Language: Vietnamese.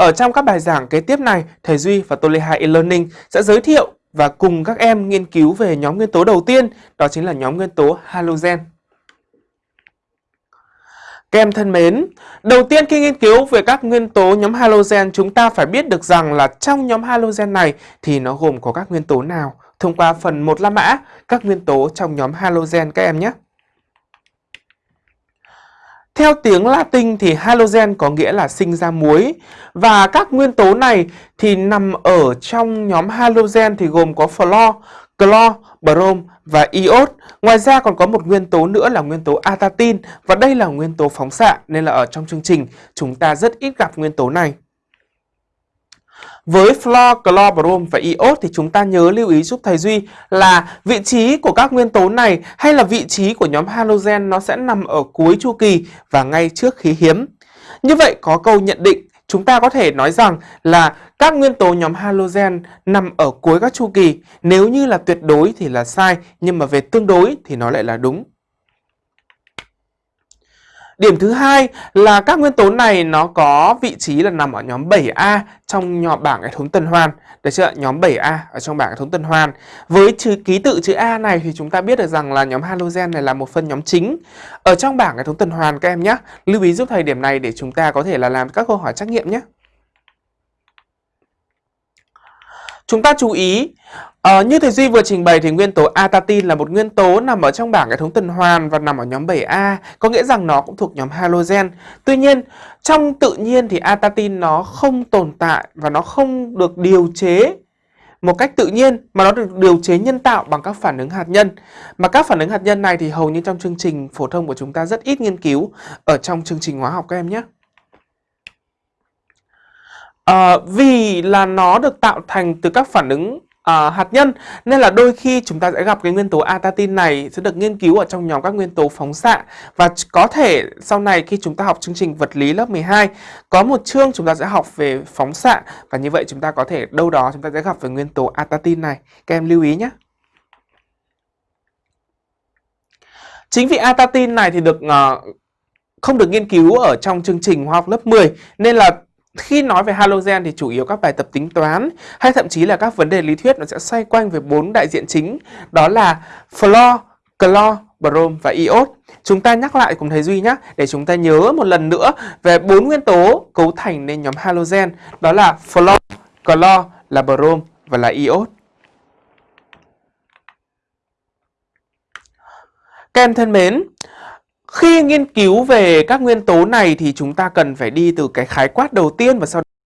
ở trong các bài giảng kế tiếp này, thầy Duy và toleha e-learning sẽ giới thiệu và cùng các em nghiên cứu về nhóm nguyên tố đầu tiên, đó chính là nhóm nguyên tố halogen. Các em thân mến, đầu tiên khi nghiên cứu về các nguyên tố nhóm halogen, chúng ta phải biết được rằng là trong nhóm halogen này thì nó gồm có các nguyên tố nào thông qua phần 1 la mã, các nguyên tố trong nhóm halogen các em nhé. Theo tiếng Latin thì halogen có nghĩa là sinh ra muối và các nguyên tố này thì nằm ở trong nhóm halogen thì gồm có fluor, clo, brom và iốt. Ngoài ra còn có một nguyên tố nữa là nguyên tố atatin và đây là nguyên tố phóng xạ nên là ở trong chương trình chúng ta rất ít gặp nguyên tố này. Với fluor, clo, brom và iốt thì chúng ta nhớ lưu ý giúp thầy Duy là vị trí của các nguyên tố này hay là vị trí của nhóm halogen nó sẽ nằm ở cuối chu kỳ và ngay trước khí hiếm. Như vậy có câu nhận định chúng ta có thể nói rằng là các nguyên tố nhóm halogen nằm ở cuối các chu kỳ. Nếu như là tuyệt đối thì là sai, nhưng mà về tương đối thì nó lại là đúng. Điểm thứ hai là các nguyên tố này nó có vị trí là nằm ở nhóm 7A trong nhỏ bảng hệ thống tuần hoàn. Được chưa? Nhóm 7A ở trong bảng hệ thống tuần hoàn. Với chữ ký tự chữ A này thì chúng ta biết được rằng là nhóm halogen này là một phân nhóm chính ở trong bảng hệ thống tuần hoàn các em nhé. Lưu ý giúp thầy điểm này để chúng ta có thể là làm các câu hỏi trắc nghiệm nhé. Chúng ta chú ý, uh, như thầy Duy vừa trình bày thì nguyên tố atatin là một nguyên tố nằm ở trong bảng hệ thống tuần hoàn và nằm ở nhóm 7A, có nghĩa rằng nó cũng thuộc nhóm halogen. Tuy nhiên, trong tự nhiên thì atatin nó không tồn tại và nó không được điều chế một cách tự nhiên mà nó được điều chế nhân tạo bằng các phản ứng hạt nhân. Mà các phản ứng hạt nhân này thì hầu như trong chương trình phổ thông của chúng ta rất ít nghiên cứu ở trong chương trình hóa học các em nhé. À, vì là nó được tạo thành từ các phản ứng à, hạt nhân. Nên là đôi khi chúng ta sẽ gặp cái nguyên tố atatin này sẽ được nghiên cứu ở trong nhóm các nguyên tố phóng xạ. Và có thể sau này khi chúng ta học chương trình vật lý lớp 12 có một chương chúng ta sẽ học về phóng xạ. Và như vậy chúng ta có thể đâu đó chúng ta sẽ gặp về nguyên tố atatin này. Các em lưu ý nhé. Chính vì atatin này thì được uh, không được nghiên cứu ở trong chương trình hóa học lớp 10 nên là khi nói về halogen thì chủ yếu các bài tập tính toán hay thậm chí là các vấn đề lý thuyết nó sẽ xoay quanh về bốn đại diện chính đó là fluor, clo, brom và iốt. Chúng ta nhắc lại cùng thầy Duy nhé để chúng ta nhớ một lần nữa về bốn nguyên tố cấu thành nên nhóm halogen đó là fluor, clo, là brom và là iốt. Các em thân mến, khi nghiên cứu về các nguyên tố này thì chúng ta cần phải đi từ cái khái quát đầu tiên và sau